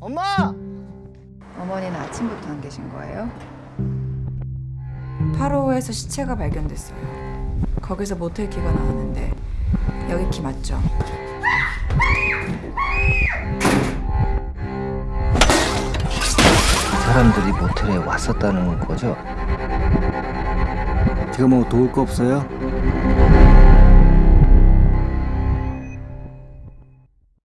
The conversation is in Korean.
엄마! 어머니는 아침부터 안 계신 거예요? 8호에서 시체가 발견됐어요. 거기서 모텔 키가 나왔는데 여기 키 맞죠? 사람들이 모텔에 왔었다는 거죠? 제가 뭐 도울 거 없어요?